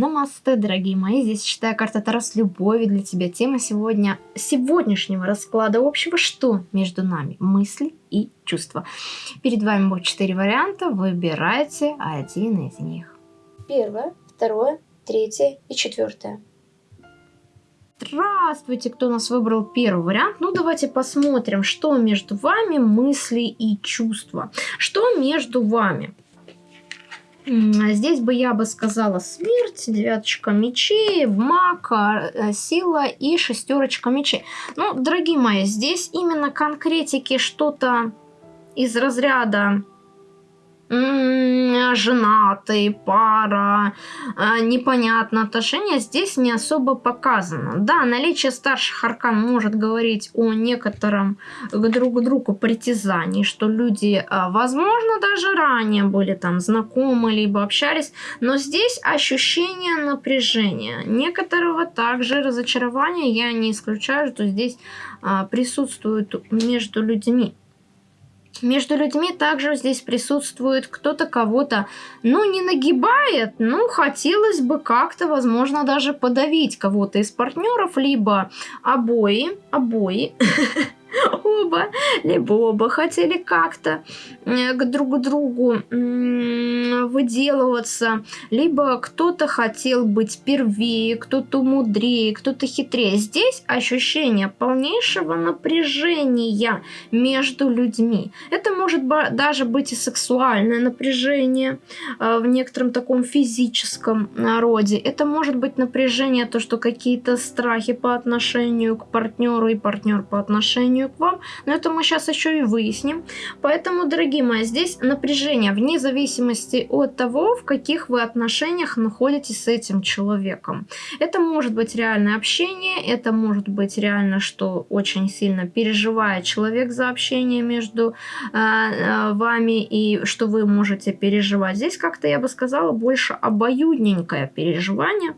Намасте, дорогие мои, здесь читаю карта Таро с любовью для тебя. Тема сегодня, сегодняшнего расклада общего, что между нами, мысли и чувства. Перед вами будет четыре варианта, выбирайте один из них. Первое, второе, третье и четвертое. Здравствуйте, кто у нас выбрал первый вариант. Ну, давайте посмотрим, что между вами мысли и чувства. Что между вами? Здесь бы я бы сказала смерть, девяточка мечей, маг, э, сила и шестерочка мечей. Ну, дорогие мои, здесь именно конкретики что-то из разряда женатый, пара, а, непонятно отношения, здесь не особо показано. Да, наличие старших аркан может говорить о некотором друг к другу притязании, что люди, а, возможно, даже ранее были там знакомы, либо общались, но здесь ощущение напряжения, некоторого также разочарования, я не исключаю, что здесь а, присутствует между людьми. Между людьми также здесь присутствует кто-то кого-то, ну, не нагибает, ну, хотелось бы как-то, возможно, даже подавить кого-то из партнеров, либо обои, обои, оба, либо оба хотели как-то э, к друг другу выделываться, либо кто-то хотел быть первее, кто-то мудрее, кто-то хитрее. Здесь ощущение полнейшего напряжения между людьми. Это может даже быть и сексуальное напряжение э, в некотором таком физическом роде. Это может быть напряжение, то, что какие-то страхи по отношению к партнеру и партнер по отношению отношению к вам, но это мы сейчас еще и выясним. Поэтому, дорогие мои, здесь напряжение вне зависимости от того, в каких вы отношениях находитесь с этим человеком. Это может быть реальное общение, это может быть реально, что очень сильно переживает человек за общение между э, э, вами и что вы можете переживать. Здесь как-то, я бы сказала, больше обоюдненькое переживание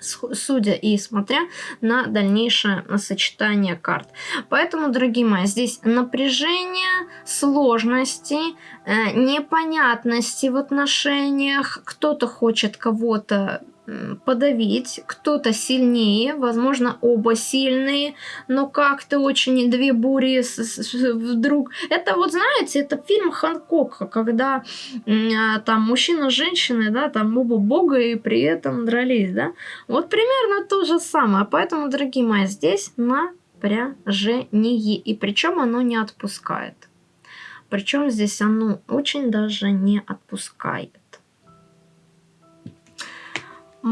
судя и смотря на дальнейшее сочетание карт. Поэтому, дорогие мои, здесь напряжение, сложности, э, непонятности в отношениях. Кто-то хочет кого-то подавить, кто-то сильнее, возможно, оба сильные, но как-то очень две бури вдруг. Это вот, знаете, это фильм Ханкока, когда а, там мужчина с женщиной, да, там оба бога и при этом дрались, да. Вот примерно то же самое. Поэтому, дорогие мои, здесь напряжение, и причем оно не отпускает. Причем здесь оно очень даже не отпускает.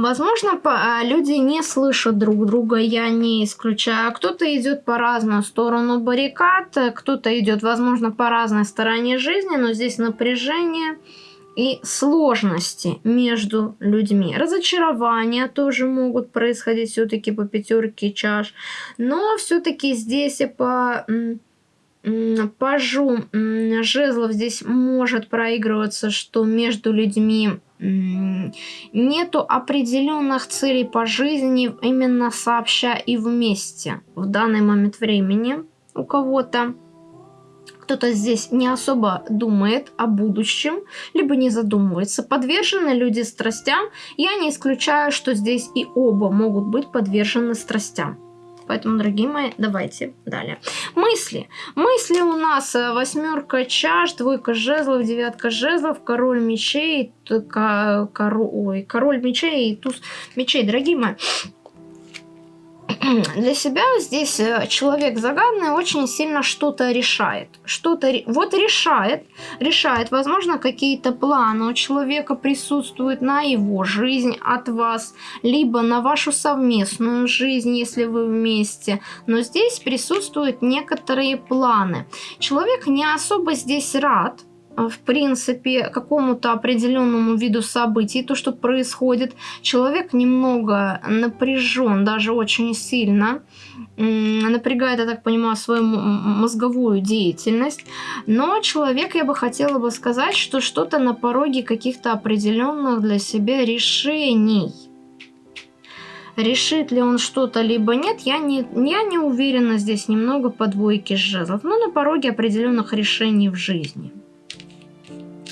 Возможно, а, люди не слышат друг друга, я не исключаю. Кто-то идет по разную сторону баррикад, кто-то идет, возможно, по разной стороне жизни, но здесь напряжение и сложности между людьми. Разочарования тоже могут происходить все-таки по пятерке чаш, но все-таки здесь и по пажу жезлов здесь может проигрываться, что между людьми нету определенных целей по жизни именно сообща и вместе в данный момент времени у кого-то. Кто-то здесь не особо думает о будущем, либо не задумывается. Подвержены люди страстям. Я не исключаю, что здесь и оба могут быть подвержены страстям. Поэтому, дорогие мои, давайте далее. Мысли. Мысли у нас э, восьмерка чаш, двойка жезлов, девятка жезлов, король мечей, король, ой, король мечей и туз мечей. Дорогие мои, для себя здесь э, человек загадный очень сильно что-то решает. Что-то вот решает, решает, возможно, какие-то планы у человека присутствуют на его жизнь от вас, либо на вашу совместную жизнь, если вы вместе. Но здесь присутствуют некоторые планы. Человек не особо здесь рад, в принципе, какому-то определенному виду событий, то, что происходит. Человек немного напряжен, даже очень сильно, напрягает, я так понимаю, свою мозговую деятельность. Но человек, я бы хотела бы сказать, что что-то на пороге каких-то определенных для себя решений. Решит ли он что-то, либо нет, я не, я не уверена здесь немного по двойке жезлов. Но на пороге определенных решений в жизни.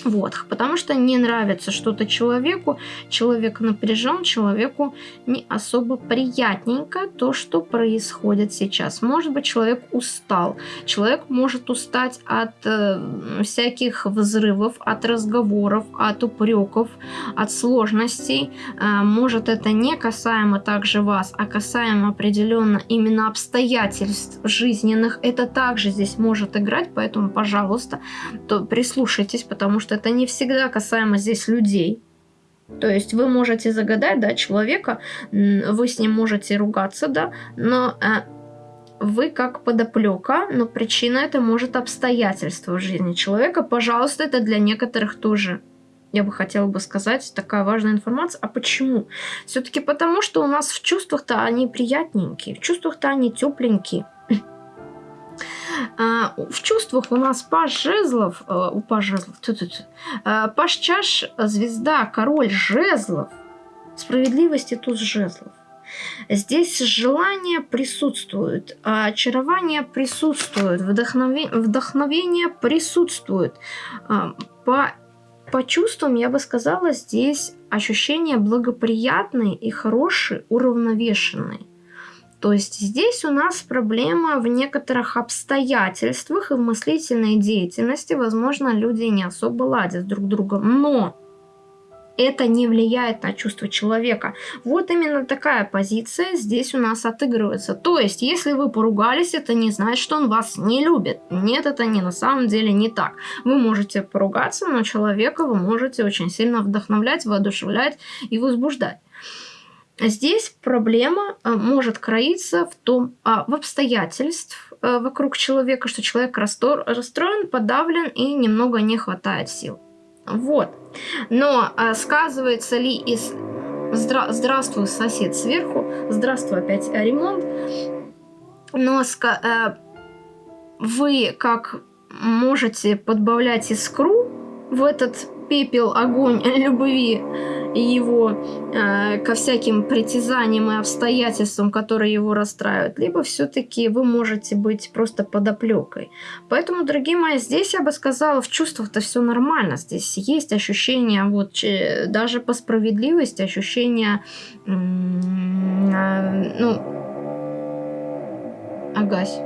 Вот, потому что не нравится что-то человеку, человек напряжен, человеку не особо приятненько то, что происходит сейчас. Может быть, человек устал, человек может устать от э, всяких взрывов, от разговоров, от упреков, от сложностей. Э, может, это не касаемо также вас, а касаемо определенно именно обстоятельств жизненных. Это также здесь может играть, поэтому, пожалуйста, то прислушайтесь, потому что это не всегда касаемо здесь людей. То есть вы можете загадать, да, человека, вы с ним можете ругаться, да, но э, вы как подоплека, но причина это может обстоятельства в жизни человека. Пожалуйста, это для некоторых тоже я бы хотела бы сказать, такая важная информация. А почему? Все-таки потому, что у нас в чувствах-то они приятненькие, в чувствах-то они тепленькие. А, в чувствах у нас паш жезлов, э, у паш жезлов, -ту -ту, а, паш чаш, звезда, король жезлов, справедливости тут жезлов. Здесь желание присутствует, очарование присутствует, вдохновение, вдохновение присутствует. А, по, по чувствам, я бы сказала, здесь ощущения благоприятные и хорошие, уравновешенные. То есть здесь у нас проблема в некоторых обстоятельствах и в мыслительной деятельности. Возможно, люди не особо ладят друг с другом, но это не влияет на чувство человека. Вот именно такая позиция здесь у нас отыгрывается. То есть, если вы поругались, это не значит, что он вас не любит. Нет, это не на самом деле не так. Вы можете поругаться, но человека вы можете очень сильно вдохновлять, воодушевлять и возбуждать. Здесь проблема э, может кроиться в том, а, в обстоятельств э, вокруг человека, что человек расстроен, подавлен и немного не хватает сил. Вот. Но а, сказывается ли из Здра... Здравствуй, сосед сверху, здравствуй, опять ремонт. Но. Э, вы как можете подбавлять искру в этот пепел, огонь любви его э, ко всяким притязаниям и обстоятельствам, которые его расстраивают, либо все-таки вы можете быть просто подоплекой. Поэтому, дорогие мои, здесь я бы сказала, в чувствах-то все нормально. Здесь есть ощущение, вот даже по справедливости, ощущение, э, ну, агась.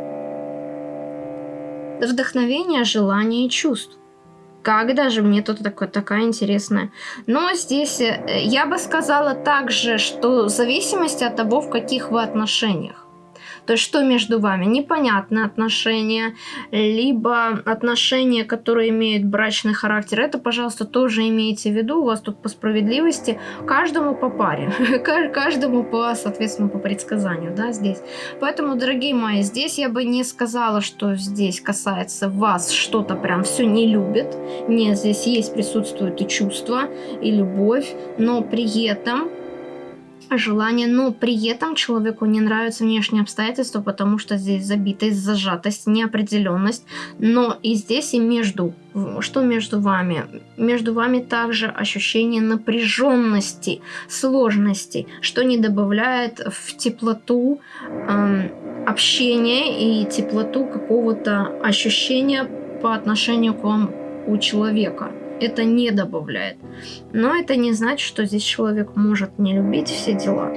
Вдохновение, желание и чувств когда же мне тут такое, такая интересная. Но здесь э, я бы сказала также, что в зависимости от того, в каких вы отношениях. То есть что между вами? Непонятные отношения, либо отношения, которые имеют брачный характер. Это, пожалуйста, тоже имейте в виду. У вас тут по справедливости каждому по паре. Каждому по, соответственно, по предсказанию, да, здесь. Поэтому, дорогие мои, здесь я бы не сказала, что здесь касается вас что-то прям все не любит. Нет, здесь есть, присутствуют и чувства, и любовь, но при этом желание, но при этом человеку не нравятся внешние обстоятельства, потому что здесь забитость, зажатость, неопределенность. Но и здесь, и между, что между вами? Между вами также ощущение напряженности, сложности, что не добавляет в теплоту э, общения и теплоту какого-то ощущения по отношению к вам у человека это не добавляет. Но это не значит, что здесь человек может не любить все дела.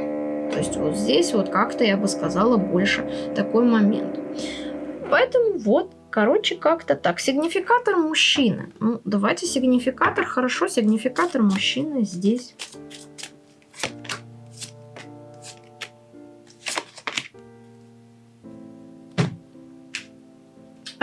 То есть вот здесь вот как-то, я бы сказала, больше такой момент. Поэтому вот, короче, как-то так. Сигнификатор мужчины. Ну, давайте сигнификатор, хорошо, сигнификатор мужчины здесь.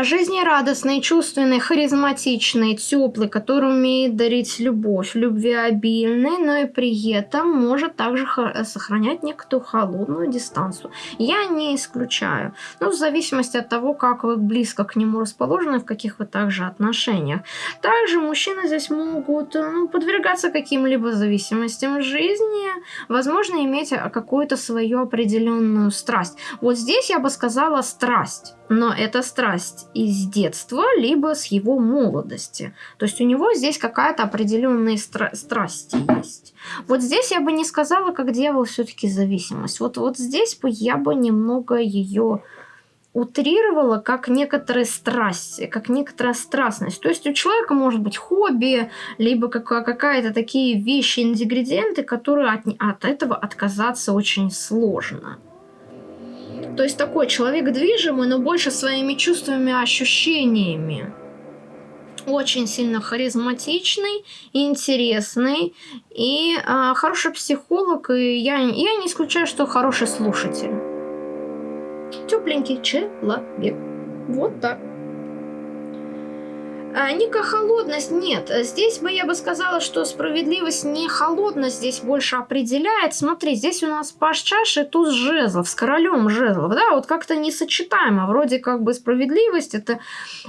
Жизнерадостный, чувственный, харизматичный, теплый, который умеет дарить любовь, любвеобильный, но и при этом может также сохранять некоторую холодную дистанцию. Я не исключаю. Но в зависимости от того, как вы близко к нему расположены, в каких вы также отношениях. Также мужчины здесь могут ну, подвергаться каким-либо зависимостям жизни, возможно, иметь какую-то свою определенную страсть. Вот здесь я бы сказала страсть но это страсть из детства, либо с его молодости. То есть у него здесь какая-то определенная стра- страсть есть. Вот здесь я бы не сказала, как дьявол все-таки зависимость. Вот, вот здесь бы я бы немного ее утрировала как некоторые страсти, как некоторая страстность. То есть у человека может быть хобби, либо какая-то такие вещи, ингредиенты, которые от, от этого отказаться очень сложно. То есть такой человек движимый, но больше своими чувствами, ощущениями. Очень сильно харизматичный, интересный и э, хороший психолог. И я, я не исключаю, что хороший слушатель. Тепленький человек. Вот так. А, Ника холодность нет. Здесь бы я бы сказала, что справедливость не холодность здесь больше определяет. Смотри, здесь у нас паш чаши, туз жезлов с королем жезлов. Да, вот как-то несочетаемо. Вроде как бы справедливость это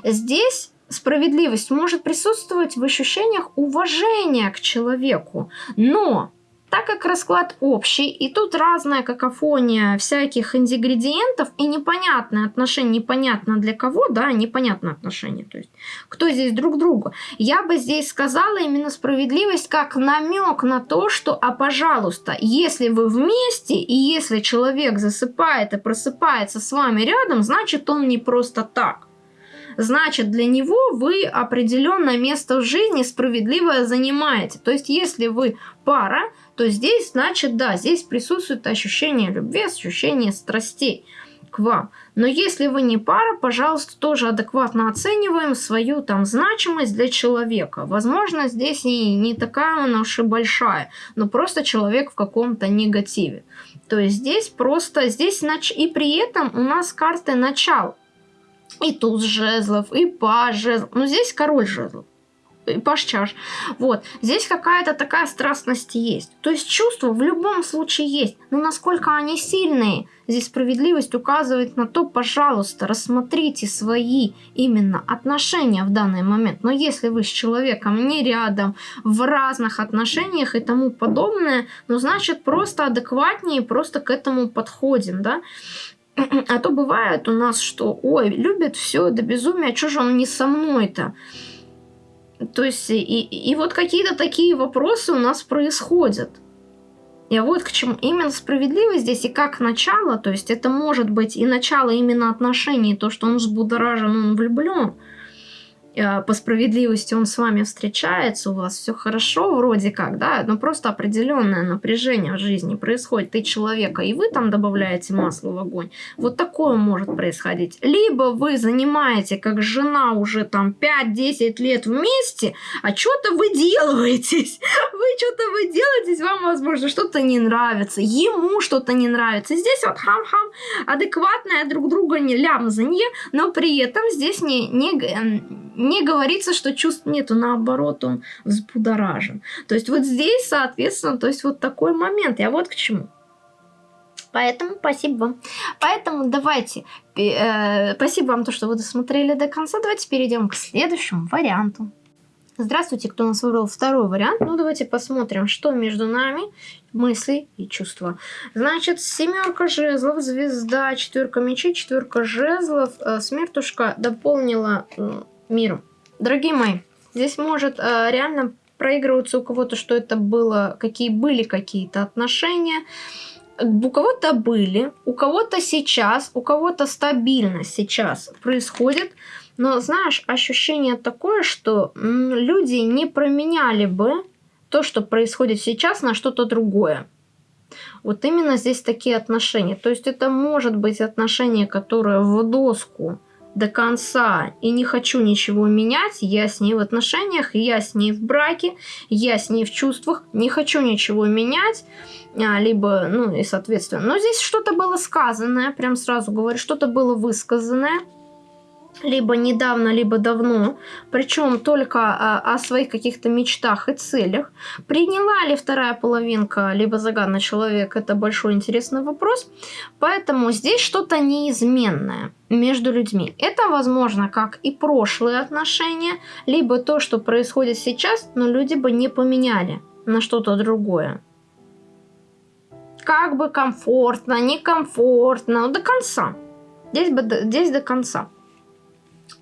здесь справедливость может присутствовать в ощущениях уважения к человеку. Но так как расклад общий, и тут разная какофония всяких ингредиентов, и непонятное отношение, непонятно для кого, да, непонятное отношение, то есть кто здесь друг другу. Я бы здесь сказала именно справедливость как намек на то, что, а пожалуйста, если вы вместе, и если человек засыпает и просыпается с вами рядом, значит он не просто так значит для него вы определенное место в жизни справедливое занимаете. То есть если вы пара, то здесь, значит, да, здесь присутствует ощущение любви, ощущение страстей к вам. Но если вы не пара, пожалуйста, тоже адекватно оцениваем свою там значимость для человека. Возможно, здесь и не такая она уж и большая, но просто человек в каком-то негативе. То есть здесь просто, здесь нач... и при этом у нас карты начал. И туз жезлов, и паж жезлов. Но здесь король жезлов паш чаш. Вот. Здесь какая-то такая страстность есть. То есть чувства в любом случае есть. Но насколько они сильные, здесь справедливость указывает на то, пожалуйста, рассмотрите свои именно отношения в данный момент. Но если вы с человеком не рядом, в разных отношениях и тому подобное, ну, значит, просто адекватнее, просто к этому подходим, да. А то бывает у нас, что, ой, любит все до безумия, что же он не со мной-то? То есть, и, и вот какие-то такие вопросы у нас происходят. И вот к чему именно справедливость здесь и как начало, то есть это может быть и начало именно отношений, то, что он взбудоражен, он влюблен, по справедливости он с вами встречается, у вас все хорошо вроде как, да, но просто определенное напряжение в жизни происходит, ты человека, и вы там добавляете масло в огонь. Вот такое может происходить. Либо вы занимаете, как жена, уже там 5-10 лет вместе, а что-то вы делаетесь. Вы что-то вы делаетесь, вам, возможно, что-то не нравится, ему что-то не нравится. Здесь вот хам-хам, адекватное друг друга не лямзанье, но при этом здесь не, не не говорится, что чувств нету, наоборот, он взбудоражен. То есть вот здесь, соответственно, то есть вот такой момент. Я вот к чему. Поэтому спасибо вам. Поэтому давайте, э, спасибо вам, то, что вы досмотрели до конца. Давайте перейдем к следующему варианту. Здравствуйте, кто нас выбрал второй вариант. Ну, давайте посмотрим, что между нами, мысли и чувства. Значит, семерка жезлов, звезда, четверка мечей, четверка жезлов, э, смертушка дополнила миру. Дорогие мои, здесь может э, реально проигрываться у кого-то, что это было, какие были какие-то отношения. У кого-то были, у кого-то сейчас, у кого-то стабильно сейчас происходит. Но знаешь, ощущение такое, что люди не променяли бы то, что происходит сейчас, на что-то другое. Вот именно здесь такие отношения. То есть это может быть отношения, которые в доску до конца и не хочу ничего менять, я с ней в отношениях, я с ней в браке, я с ней в чувствах, не хочу ничего менять, а, либо, ну и соответственно. Но здесь что-то было сказанное, прям сразу говорю, что-то было высказанное, либо недавно, либо давно, причем только о, о своих каких-то мечтах и целях. Приняла ли вторая половинка, либо загадный человек, это большой интересный вопрос. Поэтому здесь что-то неизменное между людьми. Это возможно как и прошлые отношения, либо то, что происходит сейчас, но люди бы не поменяли на что-то другое. Как бы комфортно, некомфортно, до конца. Здесь, бы, здесь до конца.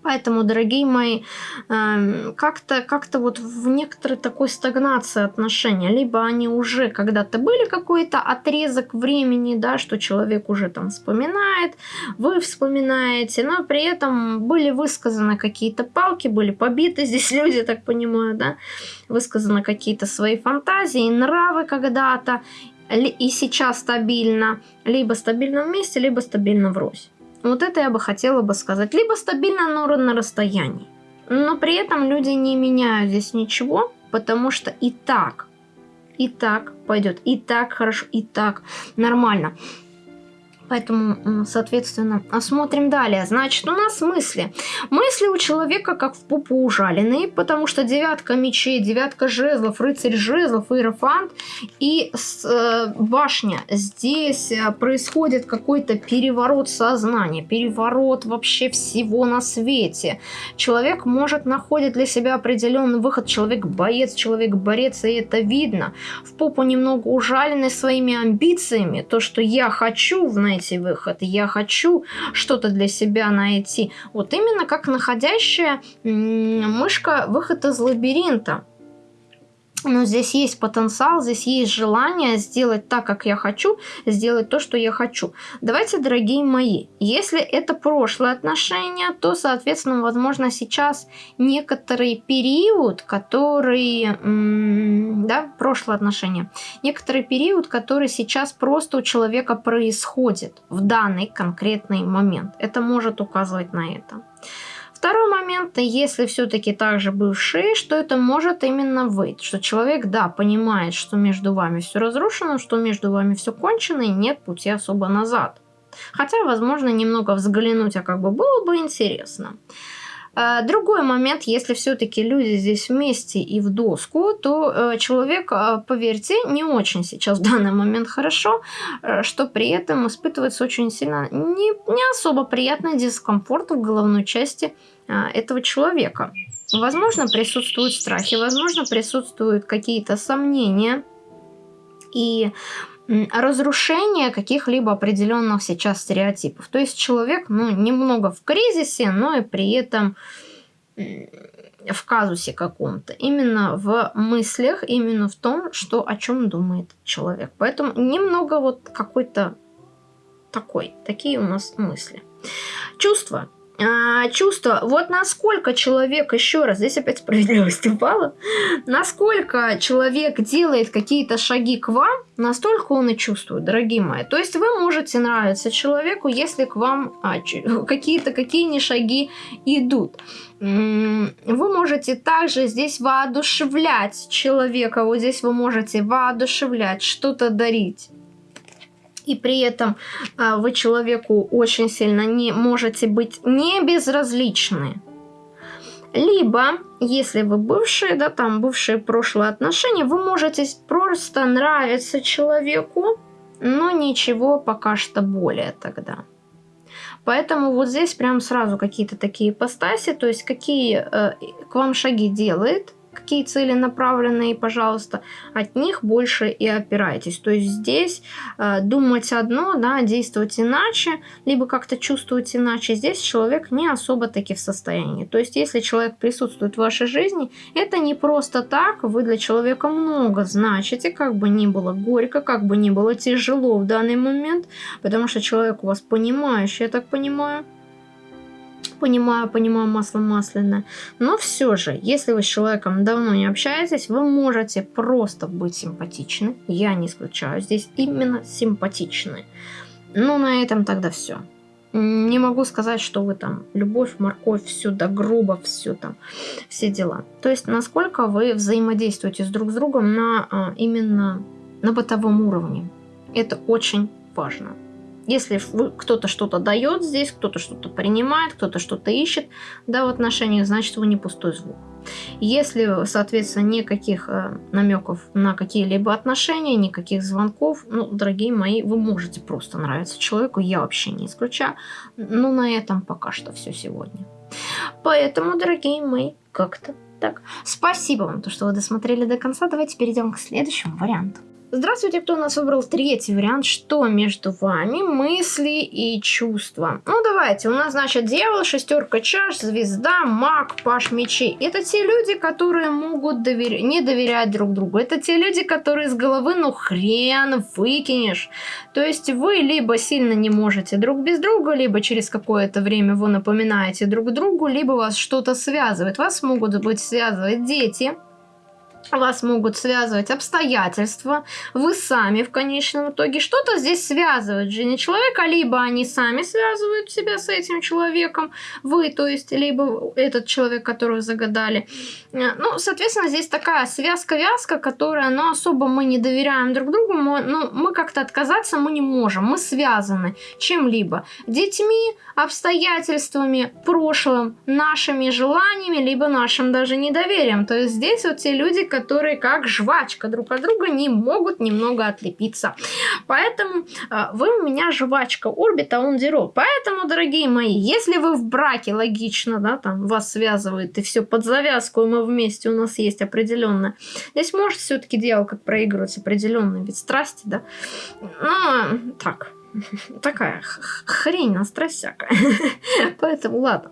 Поэтому, дорогие мои, эм, как-то как вот в некоторой такой стагнации отношения. Либо они уже когда-то были какой-то отрезок времени, да, что человек уже там вспоминает, вы вспоминаете, но при этом были высказаны какие-то палки, были побиты здесь люди, так понимаю, да, высказаны какие-то свои фантазии, нравы когда-то, и сейчас стабильно, либо стабильно вместе, либо стабильно врозь. Вот это я бы хотела бы сказать. Либо стабильно, но на расстоянии. Но при этом люди не меняют здесь ничего, потому что и так, и так пойдет, и так хорошо, и так нормально. Поэтому, соответственно, смотрим далее. Значит, у нас мысли. Мысли у человека как в пупу ужаленные, потому что девятка мечей, девятка жезлов, рыцарь жезлов, иерофант и э, башня. Здесь э, происходит какой-то переворот сознания, переворот вообще всего на свете. Человек может находить для себя определенный выход. Человек боец, человек борец, и это видно. В попу немного ужаленный своими амбициями. То, что я хочу, знаете, найти выход, я хочу что-то для себя найти. Вот именно как находящая мышка выход из лабиринта. Но здесь есть потенциал, здесь есть желание сделать так, как я хочу, сделать то, что я хочу. Давайте, дорогие мои, если это прошлое отношение, то, соответственно, возможно, сейчас некоторый период, который, да, прошлое отношение, некоторый период, который сейчас просто у человека происходит в данный конкретный момент. Это может указывать на это. Момент, если все-таки также бывшие, что это может именно быть, что человек, да, понимает, что между вами все разрушено, что между вами все кончено и нет пути особо назад. Хотя, возможно, немного взглянуть, а как бы было бы интересно. А, другой момент, если все-таки люди здесь вместе и в доску, то э, человек, а, поверьте, не очень сейчас в данный момент хорошо, э, что при этом испытывается очень сильно не, не особо приятный дискомфорт в головной части этого человека. Возможно, присутствуют страхи, возможно, присутствуют какие-то сомнения. И разрушение каких-либо определенных сейчас стереотипов. То есть человек, ну, немного в кризисе, но и при этом в казусе каком-то. Именно в мыслях, именно в том, что о чем думает человек. Поэтому немного вот какой-то такой, такие у нас мысли. Чувства а, чувство, вот насколько человек, еще раз, здесь опять справедливость упала, насколько человек делает какие-то шаги к вам, настолько он и чувствует, дорогие мои. То есть вы можете нравиться человеку, если к вам а, какие-то какие шаги идут. Вы можете также здесь воодушевлять человека, вот здесь вы можете воодушевлять, что-то дарить и при этом а, вы человеку очень сильно не можете быть не безразличны. Либо, если вы бывшие, да, там бывшие прошлые отношения, вы можете просто нравиться человеку, но ничего пока что более тогда. Поэтому вот здесь прям сразу какие-то такие ипостаси, то есть какие э, к вам шаги делает, какие цели направленные, пожалуйста, от них больше и опирайтесь. То есть здесь э, думать одно, да, действовать иначе, либо как-то чувствовать иначе. Здесь человек не особо таки в состоянии. То есть если человек присутствует в вашей жизни, это не просто так, вы для человека много значите, как бы ни было горько, как бы ни было тяжело в данный момент, потому что человек у вас понимающий, я так понимаю понимаю, понимаю масло масляное. Но все же, если вы с человеком давно не общаетесь, вы можете просто быть симпатичны. Я не исключаю. Здесь именно симпатичны. Ну, на этом тогда все. Не могу сказать, что вы там любовь, морковь, все до грубо, все там, все дела. То есть, насколько вы взаимодействуете с друг с другом на а, именно на бытовом уровне. Это очень важно. Если кто-то что-то дает здесь, кто-то что-то принимает, кто-то что-то ищет да, в отношениях, значит вы не пустой звук. Если, соответственно, никаких э, намеков на какие-либо отношения, никаких звонков, ну, дорогие мои, вы можете просто нравиться человеку, я вообще не исключаю. Но на этом пока что все сегодня. Поэтому, дорогие мои, как-то так. Спасибо вам, то, что вы досмотрели до конца. Давайте перейдем к следующему варианту. Здравствуйте, кто у нас выбрал третий вариант. Что между вами? Мысли и чувства. Ну, давайте. У нас, значит, дьявол, шестерка чаш, звезда, маг, паш мечей. Это те люди, которые могут довер... не доверять друг другу. Это те люди, которые с головы, ну, хрен выкинешь. То есть вы либо сильно не можете друг без друга, либо через какое-то время вы напоминаете друг другу, либо вас что-то связывает. Вас могут быть связывать дети, вас могут связывать обстоятельства, вы сами в конечном итоге. Что-то здесь связывает в жизни человека, либо они сами связывают себя с этим человеком, вы, то есть, либо этот человек, которого загадали. Э, ну, соответственно, здесь такая связка-вязка, которая, ну, особо мы не доверяем друг другу, мы, ну, мы как-то отказаться мы не можем, мы связаны чем-либо. Детьми, обстоятельствами, прошлым, нашими желаниями, либо нашим даже недоверием. То есть здесь вот те люди, которые как жвачка друг от друга не могут немного отлепиться. Поэтому э, вы у меня жвачка орбита он зеро. Поэтому, дорогие мои, если вы в браке, логично, да, там вас связывает и все под завязку, и мы вместе, у нас есть определенное. Здесь может все-таки как проигрывать определенный вид страсти, да. Ну, так, такая хрень на страсть всякая. Поэтому ладно.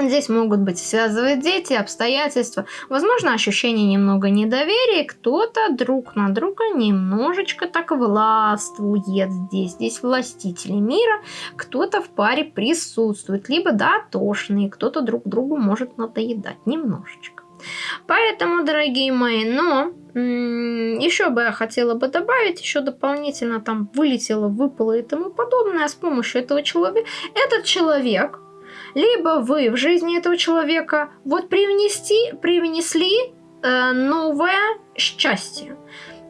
Здесь могут быть связывать дети, обстоятельства, возможно, ощущение немного недоверия, кто-то друг на друга немножечко так властвует здесь. Здесь властители мира, кто-то в паре присутствует, либо дотошный, кто-то друг другу может надоедать немножечко. Поэтому, дорогие мои, но еще бы я хотела бы добавить, еще дополнительно там вылетело, выпало и тому подобное с помощью этого человека. Этот человек либо вы в жизни этого человека вот привнести, привнесли э, новое счастье.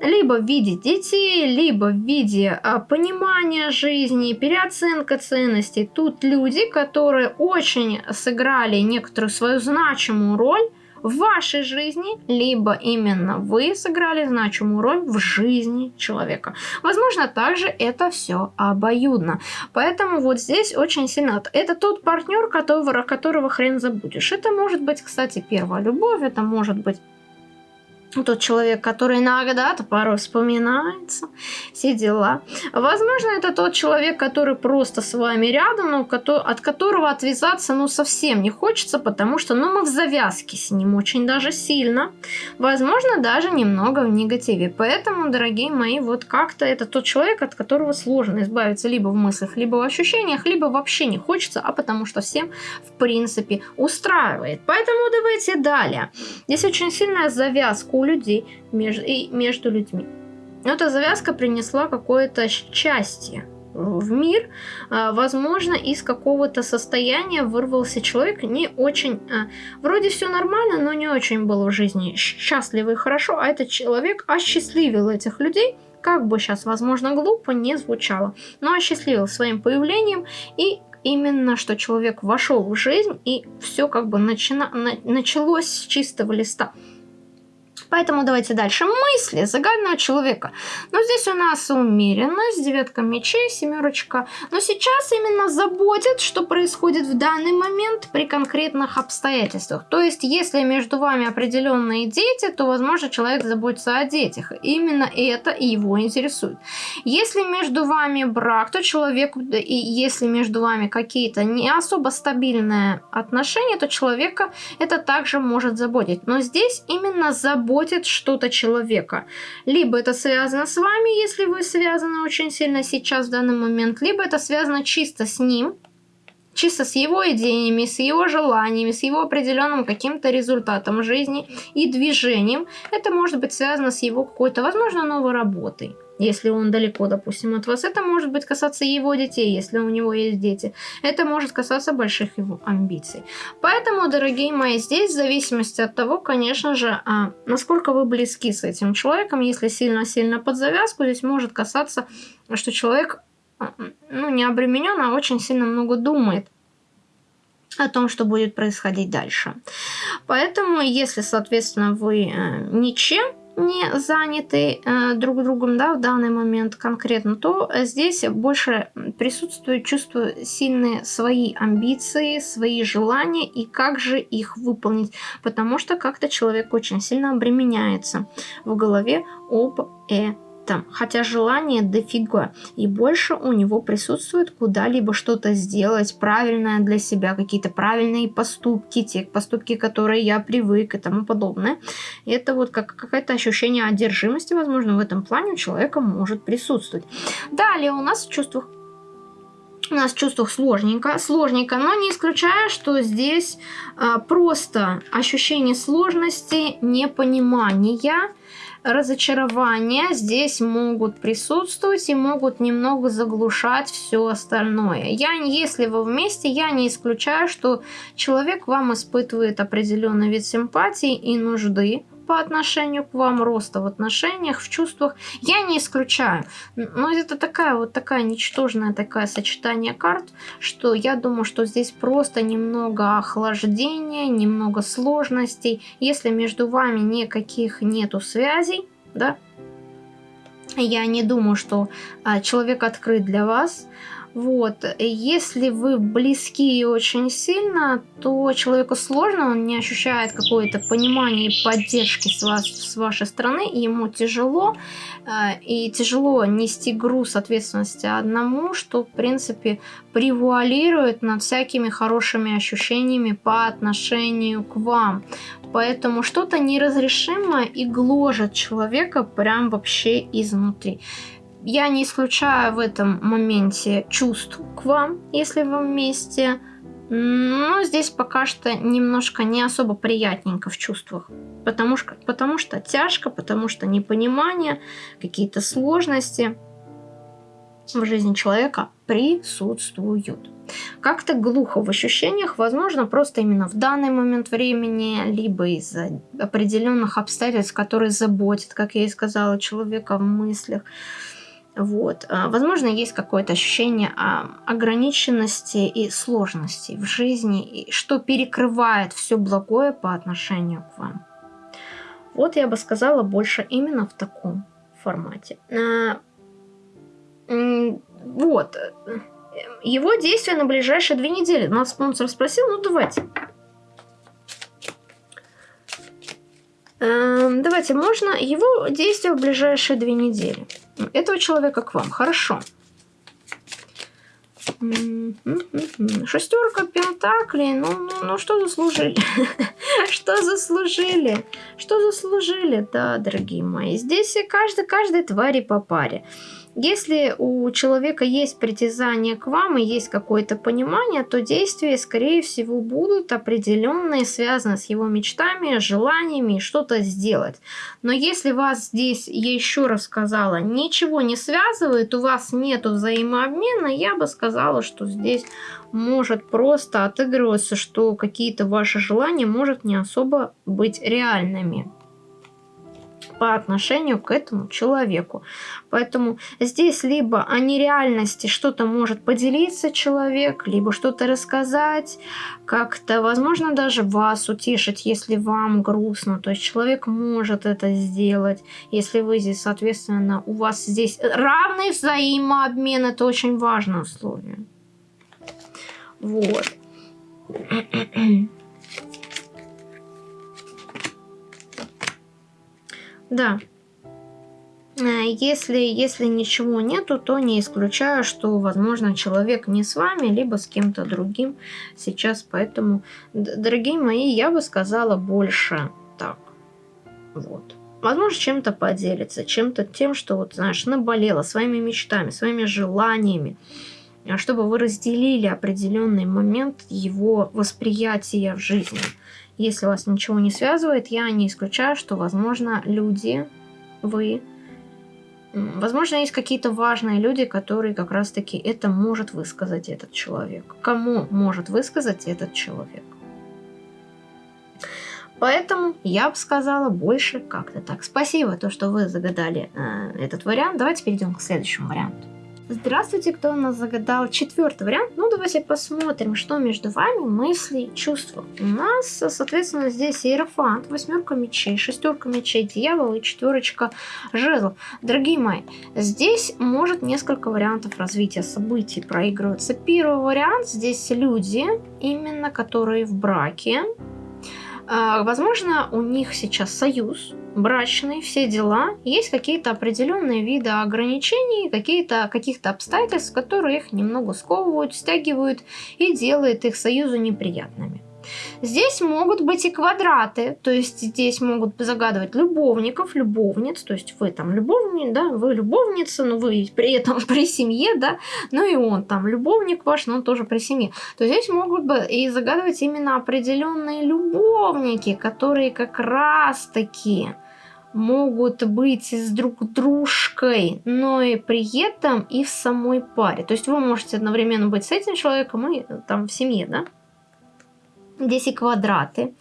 Либо в виде детей, либо в виде э, понимания жизни, переоценка ценностей. Тут люди, которые очень сыграли некоторую свою значимую роль в вашей жизни, либо именно вы сыграли значимую роль в жизни человека. Возможно, также это все обоюдно. Поэтому вот здесь очень сильно... Это тот партнер, которого, которого хрен забудешь. Это может быть, кстати, первая любовь, это может быть тот человек, который иногда-то порой вспоминается, все дела. Возможно, это тот человек, который просто с вами рядом, но от которого отвязаться ну совсем не хочется, потому что ну мы в завязке с ним очень даже сильно. Возможно, даже немного в негативе. Поэтому, дорогие мои, вот как-то это тот человек, от которого сложно избавиться либо в мыслях, либо в ощущениях, либо вообще не хочется, а потому что всем, в принципе, устраивает. Поэтому давайте далее. Здесь очень сильная завязка у людей между, и между людьми. Но эта завязка принесла какое-то счастье в мир. А, возможно, из какого-то состояния вырвался человек не очень... А, вроде все нормально, но не очень был в жизни счастливый и хорошо, а этот человек осчастливил этих людей, как бы сейчас, возможно, глупо не звучало, но осчастливил своим появлением и именно, что человек вошел в жизнь и все как бы начина... началось с чистого листа. Поэтому давайте дальше. Мысли загадного человека. Но здесь у нас умеренность, девятка мечей, семерочка. Но сейчас именно заботит, что происходит в данный момент при конкретных обстоятельствах. То есть, если между вами определенные дети, то, возможно, человек заботится о детях. Именно это его интересует. Если между вами брак, то человек, и если между вами какие-то не особо стабильные отношения, то человека это также может заботить. Но здесь именно забота заботит что-то человека. Либо это связано с вами, если вы связаны очень сильно сейчас в данный момент, либо это связано чисто с ним, чисто с его идеями, с его желаниями, с его определенным каким-то результатом жизни и движением. Это может быть связано с его какой-то, возможно, новой работой если он далеко, допустим, от вас. Это может быть касаться его детей, если у него есть дети. Это может касаться больших его амбиций. Поэтому, дорогие мои, здесь в зависимости от того, конечно же, а, насколько вы близки с этим человеком, если сильно-сильно под завязку, здесь может касаться, что человек а, ну, не обременен, а очень сильно много думает о том, что будет происходить дальше. Поэтому, если, соответственно, вы э, ничем не заняты э, друг другом, да, в данный момент конкретно, то здесь больше присутствует чувство сильные свои амбиции, свои желания и как же их выполнить, потому что как-то человек очень сильно обременяется в голове об этом там, хотя желание дофига, и больше у него присутствует куда-либо что-то сделать правильное для себя, какие-то правильные поступки, те поступки, которые я привык и тому подобное. И это вот как какое-то ощущение одержимости, возможно, в этом плане у человека может присутствовать. Далее у нас в чувствах у нас в чувствах сложненько, сложненько, но не исключаю, что здесь а, просто ощущение сложности, непонимания, разочарования здесь могут присутствовать и могут немного заглушать все остальное. Я, если вы вместе, я не исключаю, что человек вам испытывает определенный вид симпатии и нужды по отношению к вам, роста в отношениях, в чувствах, я не исключаю. Но это такая вот такая ничтожная такая сочетание карт, что я думаю, что здесь просто немного охлаждения, немного сложностей. Если между вами никаких нету связей, да, я не думаю, что а, человек открыт для вас. Вот. Если вы близки очень сильно, то человеку сложно, он не ощущает какое-то понимание и поддержки с, вас, с вашей стороны, ему тяжело, э, и тяжело нести груз ответственности одному, что, в принципе, превуалирует над всякими хорошими ощущениями по отношению к вам. Поэтому что-то неразрешимое и гложет человека прям вообще изнутри. Я не исключаю в этом моменте чувств к вам, если вы вместе. Но здесь пока что немножко не особо приятненько в чувствах. Потому что, потому что тяжко, потому что непонимание, какие-то сложности в жизни человека присутствуют. Как-то глухо в ощущениях, возможно, просто именно в данный момент времени, либо из-за определенных обстоятельств, которые заботят, как я и сказала, человека в мыслях. Вот. А, возможно, есть какое-то ощущение а, ограниченности и сложности в жизни, что перекрывает все благое по отношению к вам. Вот я бы сказала больше именно в таком формате. А, вот. Его действия на ближайшие две недели. Нас спонсор спросил, ну давайте. Эм, давайте, можно его действия в ближайшие две недели. Этого человека к вам. Хорошо. Шестерка пентаклей. Ну, ну, ну что заслужили? что заслужили? Что заслужили? Да, дорогие мои. Здесь каждый, каждой твари по паре. Если у человека есть притязание к вам и есть какое-то понимание, то действия, скорее всего, будут определенные, связаны с его мечтами, желаниями что-то сделать. Но если вас здесь, я еще раз сказала, ничего не связывает, у вас нет взаимообмена, я бы сказала, что здесь может просто отыгрываться, что какие-то ваши желания может не особо быть реальными по отношению к этому человеку. Поэтому здесь либо о нереальности что-то может поделиться человек, либо что-то рассказать, как-то, возможно, даже вас утешить, если вам грустно. То есть человек может это сделать, если вы здесь, соответственно, у вас здесь равный взаимообмен, это очень важное условие. Вот. Да. Э, если, если ничего нету, то не исключаю, что, возможно, человек не с вами, либо с кем-то другим сейчас. Поэтому, дорогие мои, я бы сказала больше так. Вот. Возможно, чем-то поделиться, чем-то тем, что, вот, знаешь, наболело, своими мечтами, своими желаниями, а чтобы вы разделили определенный момент его восприятия в жизни. Если вас ничего не связывает, я не исключаю, что, возможно, люди, вы, возможно, есть какие-то важные люди, которые как раз-таки это может высказать этот человек. Кому может высказать этот человек? Поэтому я бы сказала больше как-то так. Спасибо, то, что вы загадали э, этот вариант. Давайте перейдем к следующему варианту. Здравствуйте, кто у нас загадал четвертый вариант. Ну, давайте посмотрим, что между вами мысли и чувства. У нас, соответственно, здесь иерофант, восьмерка мечей, шестерка мечей, дьявол и четверочка жезлов. Дорогие мои, здесь может несколько вариантов развития событий проигрываться. Первый вариант, здесь люди, именно которые в браке. А, возможно, у них сейчас союз, брачный, все дела, есть какие-то определенные виды ограничений, какие-то каких-то обстоятельств, которые их немного сковывают, стягивают и делают их союзу неприятными. Здесь могут быть и квадраты, то есть здесь могут загадывать любовников, любовниц, то есть вы там любовник, да, вы любовница, но вы при этом при семье, да, ну и он там любовник ваш, но он тоже при семье. То здесь могут бы и загадывать именно определенные любовники, которые как раз таки могут быть с друг дружкой, но и при этом и в самой паре. То есть вы можете одновременно быть с этим человеком и там в семье, да? Здесь и квадраты.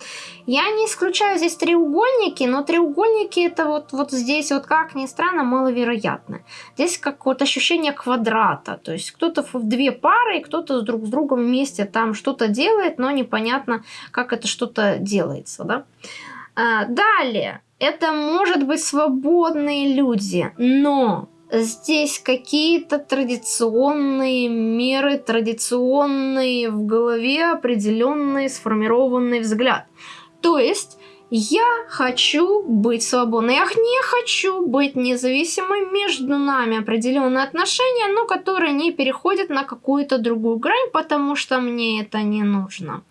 Я не исключаю здесь треугольники, но треугольники это вот, вот здесь вот как ни странно маловероятно. Здесь как вот ощущение квадрата. То есть кто-то в две пары, кто-то друг с другом вместе там что-то делает, но непонятно, как это что-то делается. Да? А, далее это может быть свободные люди, но здесь какие-то традиционные меры, традиционные в голове определенный сформированный взгляд. То есть я хочу быть свободной, я не хочу быть независимой, между нами определенные отношения, но которые не переходят на какую-то другую грань, потому что мне это не нужно.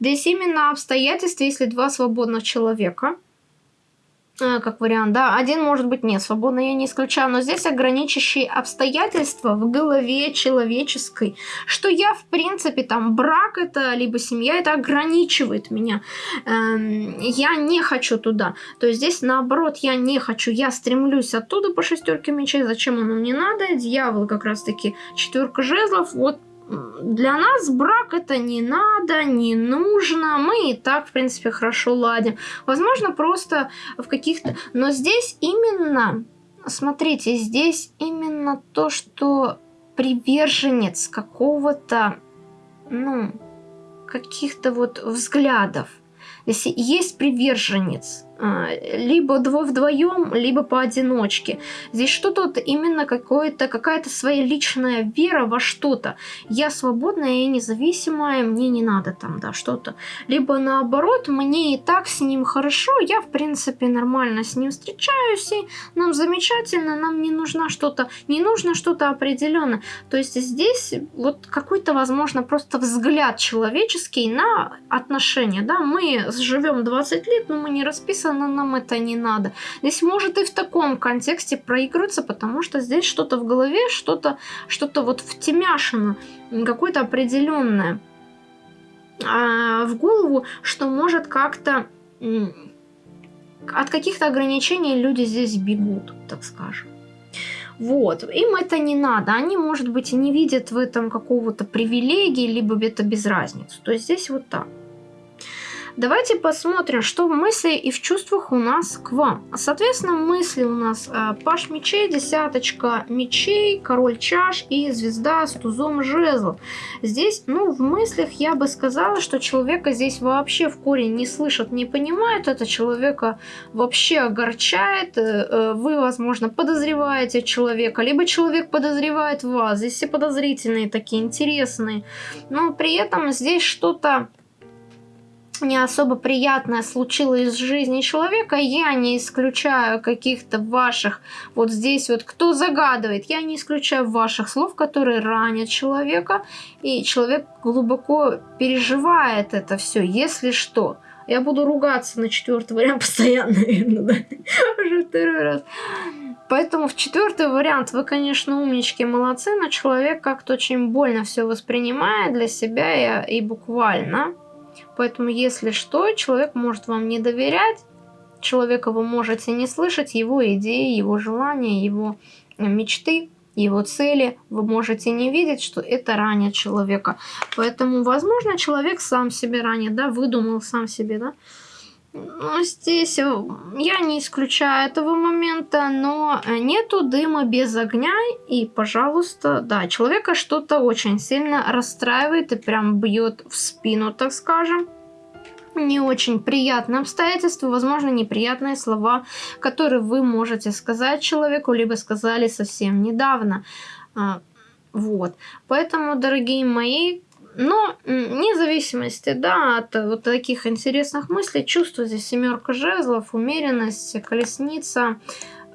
Здесь именно обстоятельства, если два свободных человека – как вариант, да. Один может быть не свободно, я не исключаю, но здесь ограничивающие обстоятельства в голове человеческой, что я, в принципе, там, брак это, либо семья, это ограничивает меня. Эм, я не хочу туда. То есть здесь, наоборот, я не хочу, я стремлюсь оттуда по шестерке мечей, зачем оно мне надо? Дьявол как раз-таки четверка жезлов, вот для нас брак это не надо, не нужно, мы и так, в принципе, хорошо ладим. Возможно, просто в каких-то... Но здесь именно, смотрите, здесь именно то, что приверженец какого-то, ну, каких-то вот взглядов. Если есть приверженец, а, либо вдвоем, либо поодиночке. Здесь что-то вот именно какое-то, какая-то своя личная вера во что-то. Я свободная, я независимая, мне не надо там, да, что-то. Либо наоборот, мне и так с ним хорошо, я, в принципе, нормально с ним встречаюсь, и нам замечательно, нам не нужно что-то, не нужно что-то определенное. То есть здесь вот какой-то, возможно, просто взгляд человеческий на отношения, да, мы живем 20 лет, но мы не расписаны совершенно нам это не надо. Здесь может и в таком контексте проигрываться, потому что здесь что-то в голове, что-то что, -то, вот втемяшено, какое-то определенное а, в голову, что может как-то от каких-то ограничений люди здесь бегут, так скажем. Вот, им это не надо, они, может быть, не видят в этом какого-то привилегии, либо это без разницы. То есть здесь вот так. Давайте посмотрим, что в мысли и в чувствах у нас к вам. Соответственно, мысли у нас э, паш мечей, десяточка мечей, король чаш и звезда с тузом жезлов. Здесь, ну, в мыслях я бы сказала, что человека здесь вообще в корень не слышат, не понимают. Это человека вообще огорчает. Э, э, вы, возможно, подозреваете человека, либо человек подозревает вас. Здесь все подозрительные такие, интересные. Но при этом здесь что-то не особо приятное случилось в жизни человека, я не исключаю каких-то ваших, вот здесь вот, кто загадывает, я не исключаю ваших слов, которые ранят человека, и человек глубоко переживает это все, если что. Я буду ругаться на четвертый вариант постоянно, наверное, да? Уже второй раз. Поэтому в четвертый вариант вы, конечно, умнички, молодцы, но человек как-то очень больно все воспринимает для себя и, и буквально. Поэтому, если что, человек может вам не доверять, человека вы можете не слышать, его идеи, его желания, его мечты, его цели, вы можете не видеть, что это ранит человека. Поэтому, возможно, человек сам себе ранит, да, выдумал сам себе, да, здесь э, я не исключаю этого момента, но э, нету дыма без огня, и, пожалуйста, да, человека что-то очень сильно расстраивает и прям бьет в спину, так скажем. Не очень приятное обстоятельство, возможно, неприятные слова, которые вы можете сказать человеку, либо сказали совсем недавно. А, вот. Поэтому, дорогие мои, но вне зависимости, да, от вот таких интересных мыслей, чувство здесь семерка жезлов, умеренность, колесница,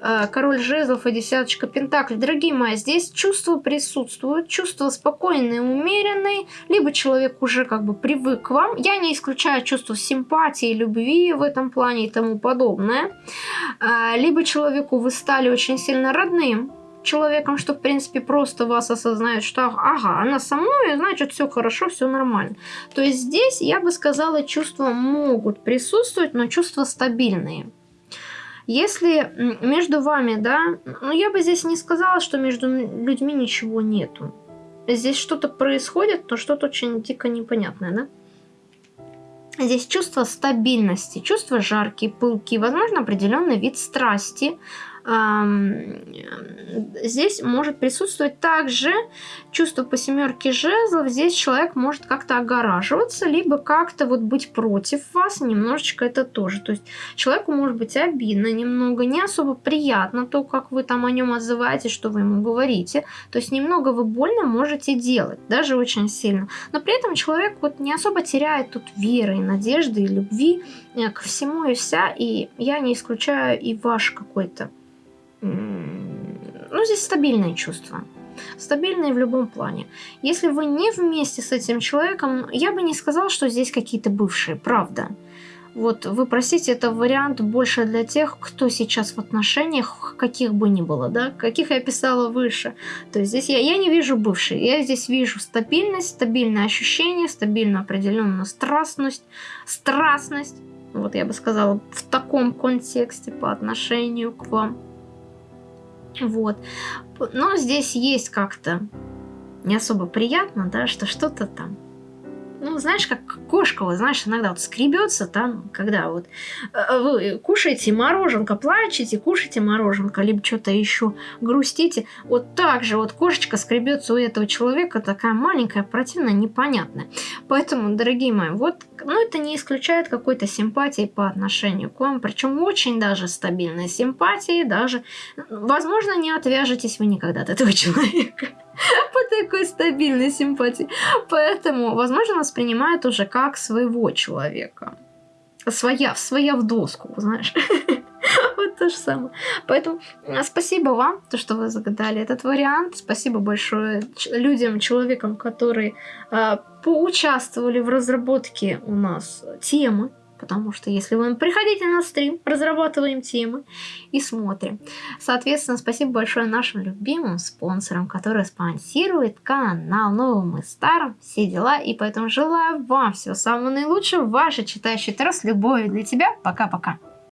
э, король жезлов и десяточка пентаклей. Дорогие мои, здесь чувства присутствуют, чувства спокойные, умеренные, либо человек уже как бы привык к вам. Я не исключаю чувство симпатии, любви в этом плане и тому подобное. Э, либо человеку вы стали очень сильно родным, человеком, что, в принципе, просто вас осознает, что ага, она со мной, значит, все хорошо, все нормально. То есть здесь, я бы сказала, чувства могут присутствовать, но чувства стабильные. Если между вами, да, ну я бы здесь не сказала, что между людьми ничего нету. Здесь что-то происходит, но что-то очень дико непонятное, да? Здесь чувство стабильности, чувство жаркие, пылки, возможно, определенный вид страсти, здесь может присутствовать также чувство по семерке жезлов. Здесь человек может как-то огораживаться, либо как-то вот быть против вас. Немножечко это тоже. То есть человеку может быть обидно немного, не особо приятно то, как вы там о нем отзываетесь, что вы ему говорите. То есть немного вы больно можете делать, даже очень сильно. Но при этом человек вот не особо теряет тут веры и надежды и любви э, ко всему и вся. И я не исключаю и ваш какой-то ну, здесь стабильные чувства. Стабильные в любом плане. Если вы не вместе с этим человеком, я бы не сказала, что здесь какие-то бывшие, правда. Вот вы простите, это вариант больше для тех, кто сейчас в отношениях, каких бы ни было, да, каких я писала выше. То есть здесь я, я не вижу бывшие, я здесь вижу стабильность, стабильное ощущение, стабильную определенную страстность, страстность, вот я бы сказала, в таком контексте по отношению к вам. Вот. Но здесь есть как-то не особо приятно, да, что что-то там ну, знаешь, как кошка, вот, знаешь, иногда вот скребется там, когда вот э, вы кушаете мороженка, плачете, кушаете мороженка, либо что-то еще грустите, вот так же вот кошечка скребется у этого человека, такая маленькая, противная, непонятная. Поэтому, дорогие мои, вот, ну, это не исключает какой-то симпатии по отношению к вам, причем очень даже стабильной симпатии, даже, возможно, не отвяжетесь вы никогда от этого человека. по такой стабильной симпатии. Поэтому, возможно, воспринимают уже как своего человека. Своя, своя в доску, знаешь. Вот то же самое. Поэтому а, спасибо вам, то, что вы загадали этот вариант. Спасибо большое людям, человекам, которые э, поучаствовали в разработке у нас темы Потому что если вы приходите на стрим, разрабатываем темы и смотрим. Соответственно, спасибо большое нашим любимым спонсорам, которые спонсируют канал новым и старым, все дела. И поэтому желаю вам всего самого наилучшего. Ваша читающая Таро с любовью для тебя. Пока-пока.